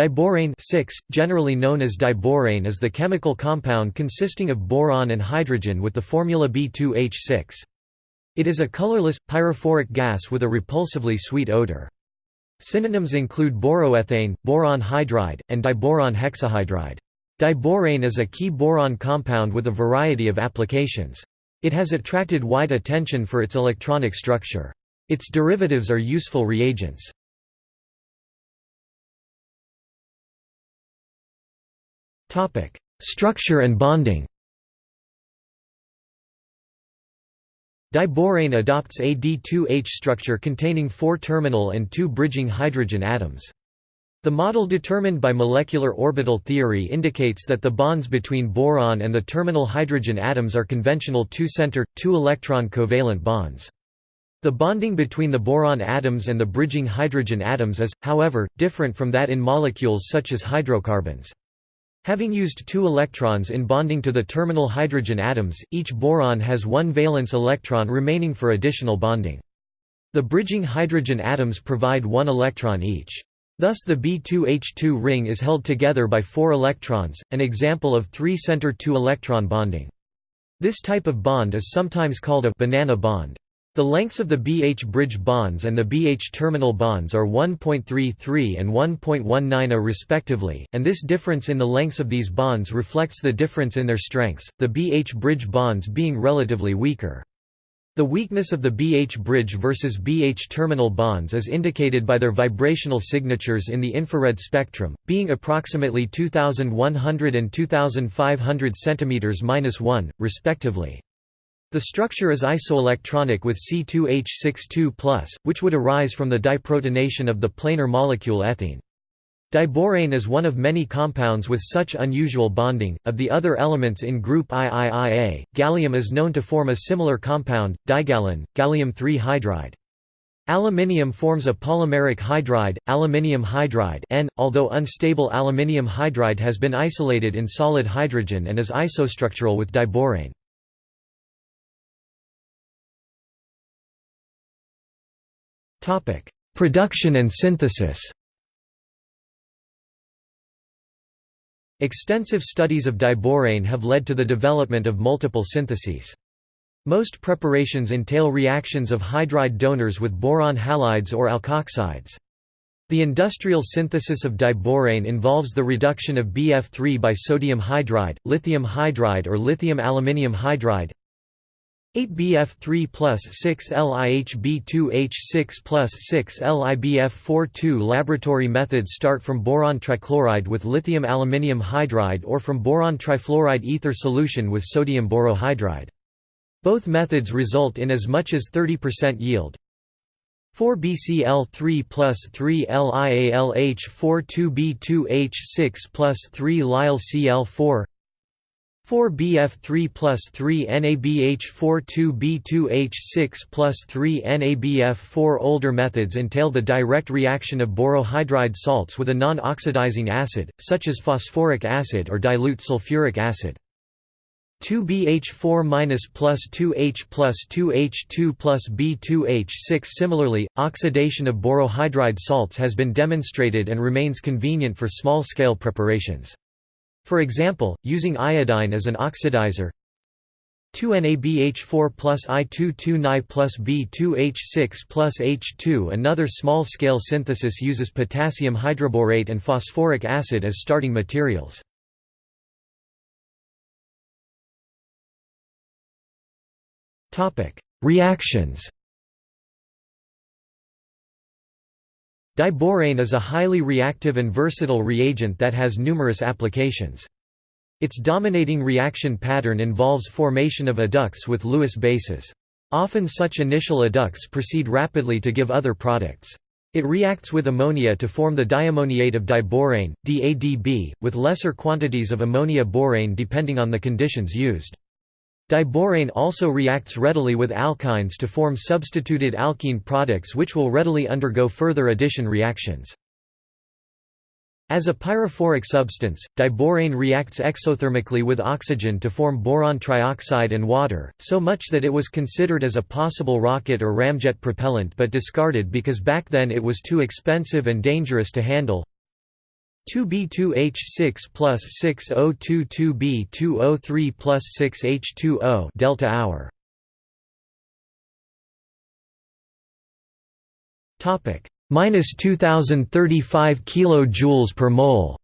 Diborane 6, generally known as diborane is the chemical compound consisting of boron and hydrogen with the formula B2H6. It is a colorless, pyrophoric gas with a repulsively sweet odor. Synonyms include boroethane, boron hydride, and diboron hexahydride. Diborane is a key boron compound with a variety of applications. It has attracted wide attention for its electronic structure. Its derivatives are useful reagents. Topic: Structure and bonding. Diborane adopts a D2H structure containing four terminal and two bridging hydrogen atoms. The model determined by molecular orbital theory indicates that the bonds between boron and the terminal hydrogen atoms are conventional two-center, two-electron covalent bonds. The bonding between the boron atoms and the bridging hydrogen atoms is, however, different from that in molecules such as hydrocarbons. Having used two electrons in bonding to the terminal hydrogen atoms, each boron has one valence electron remaining for additional bonding. The bridging hydrogen atoms provide one electron each. Thus the B2H2 ring is held together by four electrons, an example of three-center two-electron bonding. This type of bond is sometimes called a banana bond. The lengths of the BH bridge bonds and the BH terminal bonds are 1.33 and 1.19 A respectively, and this difference in the lengths of these bonds reflects the difference in their strengths, the BH bridge bonds being relatively weaker. The weakness of the BH bridge versus BH terminal bonds is indicated by their vibrational signatures in the infrared spectrum, being approximately 2100 and 2500 cm-1, respectively. The structure is isoelectronic with C2H62+, which would arise from the diprotonation of the planar molecule ethene. Diborane is one of many compounds with such unusual bonding. Of the other elements in group IIIA, gallium is known to form a similar compound, digallane, gallium-3 hydride. Aluminium forms a polymeric hydride, aluminium hydride N, although unstable aluminium hydride has been isolated in solid hydrogen and is isostructural with diborane. Production and synthesis Extensive studies of diborane have led to the development of multiple syntheses. Most preparations entail reactions of hydride donors with boron halides or alkoxides. The industrial synthesis of diborane involves the reduction of BF3 by sodium hydride, lithium hydride or lithium aluminium hydride, 8BF3 plus 6 LiHB2H6 plus 6 LiBF4 2 Laboratory methods start from boron trichloride with lithium aluminium hydride or from boron trifluoride ether solution with sodium borohydride. Both methods result in as much as 30% yield. 4BCl3 plus 3 LiAlH4 2B2H6 plus 3 LiLCl4 4BF3 plus 3 NABH4 2B2H6 plus 3 NABF4 Older methods entail the direct reaction of borohydride salts with a non-oxidizing acid, such as phosphoric acid or dilute sulfuric acid. 2BH4 plus 2H plus 2H2 plus B2H6 Similarly, oxidation of borohydride salts has been demonstrated and remains convenient for small-scale preparations. For example, using iodine as an oxidizer 2NaBH4 plus I22Ni plus B2H6 plus H2 Another small-scale synthesis uses potassium hydroborate and phosphoric acid as starting materials. Reactions Diborane is a highly reactive and versatile reagent that has numerous applications. Its dominating reaction pattern involves formation of adducts with Lewis bases. Often such initial adducts proceed rapidly to give other products. It reacts with ammonia to form the diammoniate of diborane, DADB, with lesser quantities of ammonia borane depending on the conditions used. Diborane also reacts readily with alkynes to form substituted alkene products which will readily undergo further addition reactions. As a pyrophoric substance, diborane reacts exothermically with oxygen to form boron trioxide and water, so much that it was considered as a possible rocket or ramjet propellant but discarded because back then it was too expensive and dangerous to handle. 2B2H6 plus 6022B2O3 plus 6H2O delta hour. Topic minus 2035 kilojoules per mole.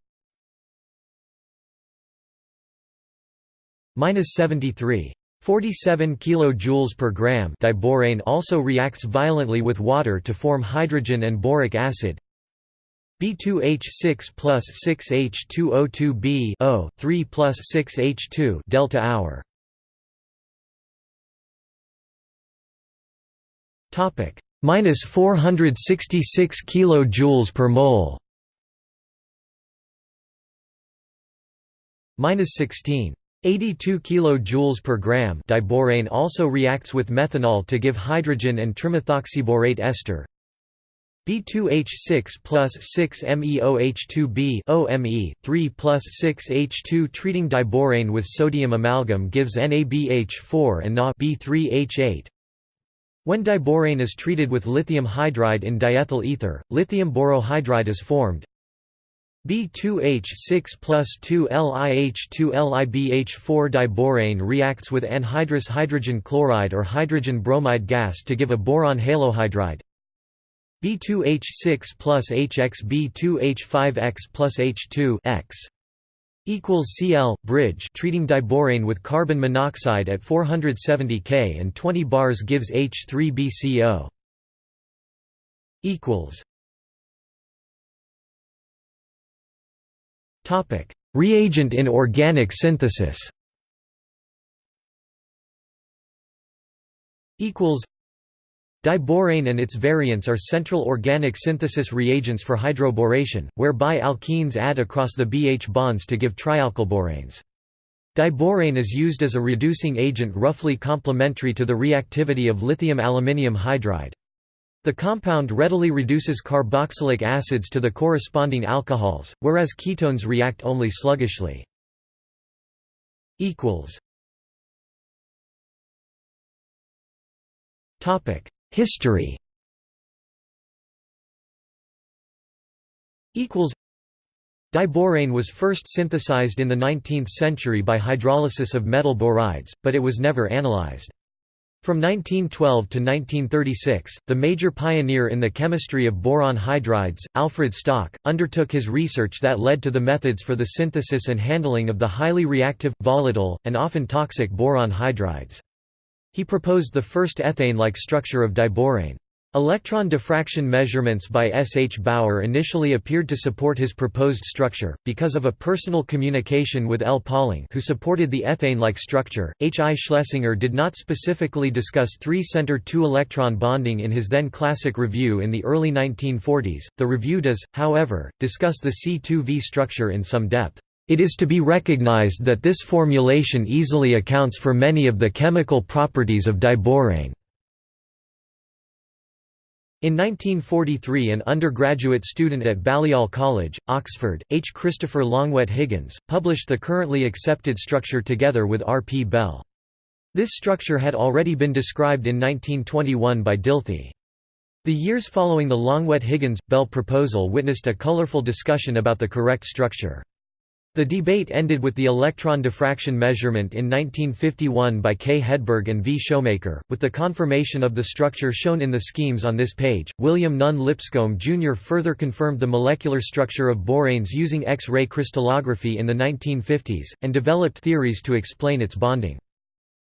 Minus 73. 47 kJ per gram diborane also reacts violently with water to form hydrogen and boric acid. B2H6 plus 6H2O2B O 3 plus 6H2 delta hour. Topic minus 466 kilojoules per mole. Minus 16. 82 kJ per gram diborane also reacts with methanol to give hydrogen and trimethoxyborate ester. B2H6 plus 6MEOH2B OME, 3 plus 6H2 treating diborane with sodium amalgam gives NaBH4 and Na B3H8. When diborane is treated with lithium hydride in diethyl ether, lithium borohydride is formed. B2H6 plus 2LiH2LiBH4 diborane reacts with anhydrous hydrogen chloride or hydrogen bromide gas to give a boron halohydride. B2H6 plus HXB2H5X plus H2 X equals Cl bridge treating diborane with carbon monoxide at 470 K and 20 bars gives H3BCO equals Topic: Reagent in organic synthesis. Equals. Diborane and its variants are central organic synthesis reagents for hydroboration, whereby alkenes add across the BH bonds to give trialkylboranes. Diborane is used as a reducing agent roughly complementary to the reactivity of lithium aluminium hydride. The compound readily reduces carboxylic acids to the corresponding alcohols, whereas ketones react only sluggishly. History Diborane was first synthesized in the 19th century by hydrolysis of metal borides, but it was never analyzed. From 1912 to 1936, the major pioneer in the chemistry of boron hydrides, Alfred Stock, undertook his research that led to the methods for the synthesis and handling of the highly reactive, volatile, and often toxic boron hydrides. He proposed the first ethane-like structure of diborane. Electron diffraction measurements by S. H. Bauer initially appeared to support his proposed structure, because of a personal communication with L. Pauling who supported the ethane-like structure. H. I. Schlesinger did not specifically discuss three-center two-electron bonding in his then classic review in the early 1940s. The review does, however, discuss the C2V structure in some depth. It is to be recognized that this formulation easily accounts for many of the chemical properties of diborane. In 1943 an undergraduate student at Balliol College, Oxford, H. Christopher Longuet Higgins, published the currently accepted structure together with R. P. Bell. This structure had already been described in 1921 by Dilthey. The years following the Longuet-Higgins-Bell proposal witnessed a colorful discussion about the correct structure. The debate ended with the electron diffraction measurement in 1951 by K. Hedberg and V. Shoemaker, with the confirmation of the structure shown in the schemes on this page. William Nunn Lipscomb Jr. further confirmed the molecular structure of boranes using X-ray crystallography in the 1950s, and developed theories to explain its bonding.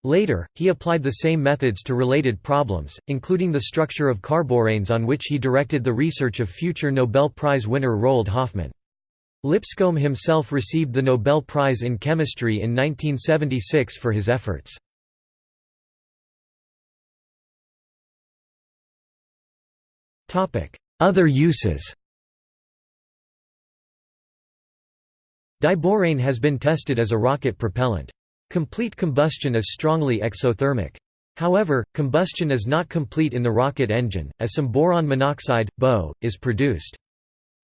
Later, he applied the same methods to related problems, including the structure of carboranes on which he directed the research of future Nobel Prize winner Roald Hoffmann. Lipscomb himself received the Nobel Prize in Chemistry in 1976 for his efforts. Other uses Diborane has been tested as a rocket propellant. Complete combustion is strongly exothermic. However, combustion is not complete in the rocket engine, as some boron monoxide, BO, is produced.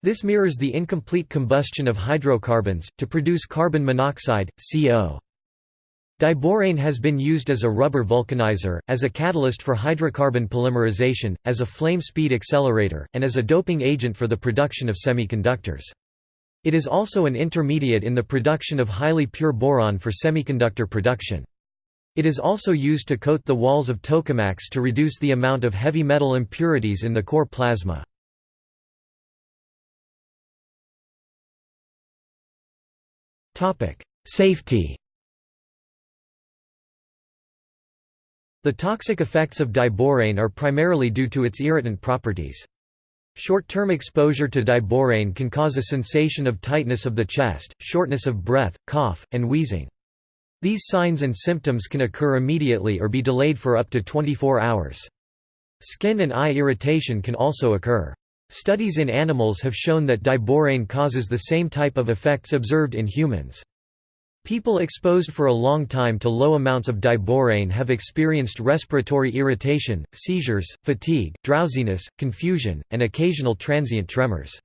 This mirrors the incomplete combustion of hydrocarbons, to produce carbon monoxide, CO. Diborane has been used as a rubber vulcanizer, as a catalyst for hydrocarbon polymerization, as a flame speed accelerator, and as a doping agent for the production of semiconductors. It is also an intermediate in the production of highly pure boron for semiconductor production. It is also used to coat the walls of tokamaks to reduce the amount of heavy metal impurities in the core plasma. Safety The toxic effects of diborane are primarily due to its irritant properties. Short-term exposure to diborane can cause a sensation of tightness of the chest, shortness of breath, cough, and wheezing. These signs and symptoms can occur immediately or be delayed for up to 24 hours. Skin and eye irritation can also occur. Studies in animals have shown that diborane causes the same type of effects observed in humans. People exposed for a long time to low amounts of diborane have experienced respiratory irritation, seizures, fatigue, drowsiness, confusion, and occasional transient tremors.